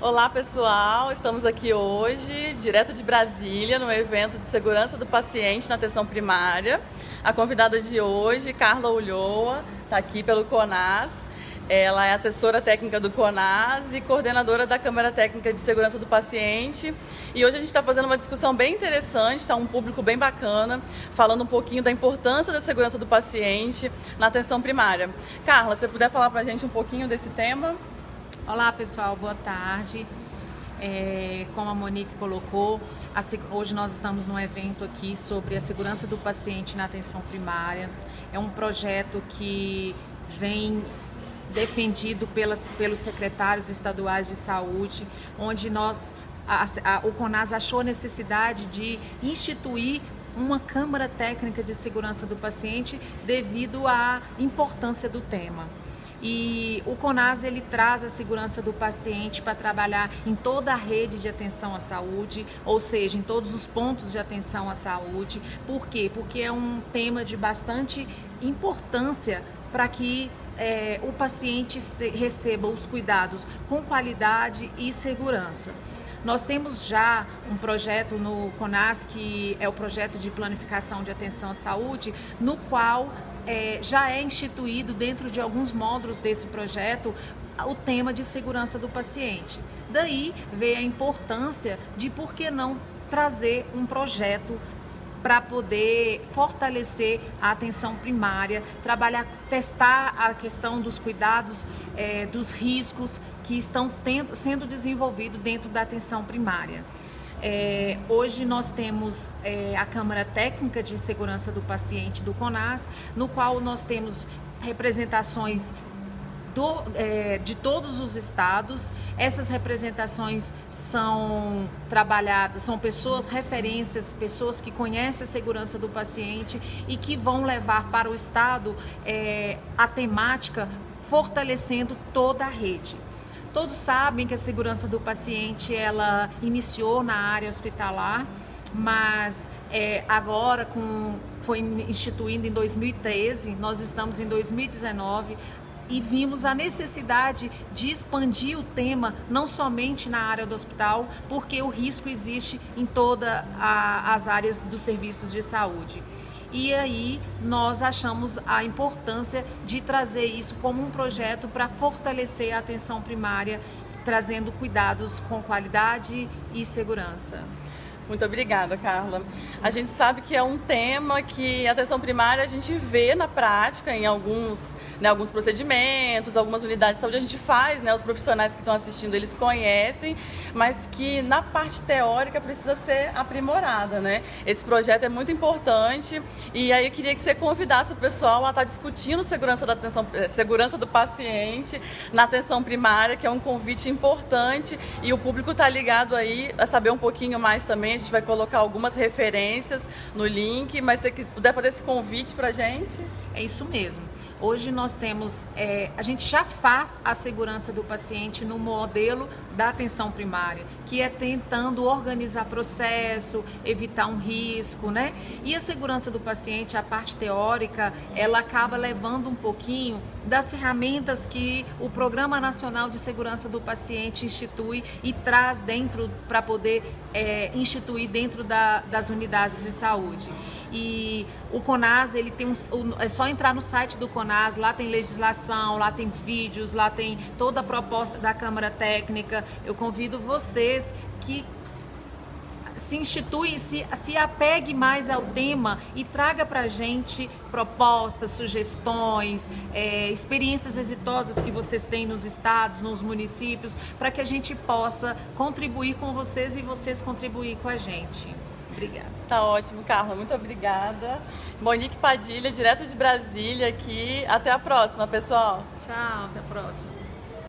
Olá pessoal, estamos aqui hoje, direto de Brasília, no evento de segurança do paciente na atenção primária. A convidada de hoje, Carla Ulloa, está aqui pelo CONAS. Ela é assessora técnica do CONAS e coordenadora da Câmara Técnica de Segurança do Paciente. E hoje a gente está fazendo uma discussão bem interessante, está um público bem bacana, falando um pouquinho da importância da segurança do paciente na atenção primária. Carla, se você puder falar para a gente um pouquinho desse tema? Olá pessoal, boa tarde. É, como a Monique colocou, a, hoje nós estamos num evento aqui sobre a segurança do paciente na atenção primária. É um projeto que vem defendido pelas, pelos secretários estaduais de saúde, onde nós, a, a, o CONAS achou necessidade de instituir uma Câmara Técnica de Segurança do Paciente devido à importância do tema. E o CONAS ele traz a segurança do paciente para trabalhar em toda a rede de atenção à saúde, ou seja, em todos os pontos de atenção à saúde. Por quê? Porque é um tema de bastante importância para que é, o paciente receba os cuidados com qualidade e segurança. Nós temos já um projeto no CONAS, que é o projeto de planificação de atenção à saúde, no qual é, já é instituído dentro de alguns módulos desse projeto o tema de segurança do paciente. Daí veio a importância de por que não trazer um projeto para poder fortalecer a atenção primária, trabalhar, testar a questão dos cuidados, é, dos riscos que estão tendo, sendo desenvolvidos dentro da atenção primária. É, hoje nós temos é, a Câmara Técnica de Segurança do Paciente do CONAS, no qual nós temos representações do, é, de todos os estados. Essas representações são trabalhadas, são pessoas referências, pessoas que conhecem a segurança do paciente e que vão levar para o estado é, a temática fortalecendo toda a rede. Todos sabem que a segurança do paciente ela iniciou na área hospitalar, mas é, agora com, foi instituído em 2013, nós estamos em 2019 e vimos a necessidade de expandir o tema não somente na área do hospital, porque o risco existe em todas as áreas dos serviços de saúde. E aí nós achamos a importância de trazer isso como um projeto para fortalecer a atenção primária, trazendo cuidados com qualidade e segurança. Muito obrigada, Carla. A gente sabe que é um tema que a atenção primária a gente vê na prática em alguns, né, alguns procedimentos, algumas unidades de saúde a gente faz, né, os profissionais que estão assistindo eles conhecem, mas que na parte teórica precisa ser aprimorada, né? Esse projeto é muito importante e aí eu queria que você convidasse o pessoal a estar discutindo segurança da atenção, eh, segurança do paciente na atenção primária, que é um convite importante e o público está ligado aí a saber um pouquinho mais também a gente vai colocar algumas referências no link, mas se você puder fazer esse convite para a gente. É isso mesmo. Hoje nós temos, é, a gente já faz a segurança do paciente no modelo da atenção primária, que é tentando organizar processo, evitar um risco, né? E a segurança do paciente, a parte teórica, ela acaba levando um pouquinho das ferramentas que o Programa Nacional de Segurança do Paciente institui e traz dentro para poder é, instituir dentro da, das unidades de saúde. E o CONAS, ele tem um, é só entrar no site do CONAS, lá tem legislação, lá tem vídeos, lá tem toda a proposta da Câmara Técnica. Eu convido vocês que se institui, se, se apegue mais ao tema e traga para a gente propostas, sugestões, é, experiências exitosas que vocês têm nos estados, nos municípios, para que a gente possa contribuir com vocês e vocês contribuir com a gente. Obrigada. Tá ótimo, Carla. Muito obrigada. Monique Padilha, direto de Brasília aqui. Até a próxima, pessoal. Tchau, até a próxima.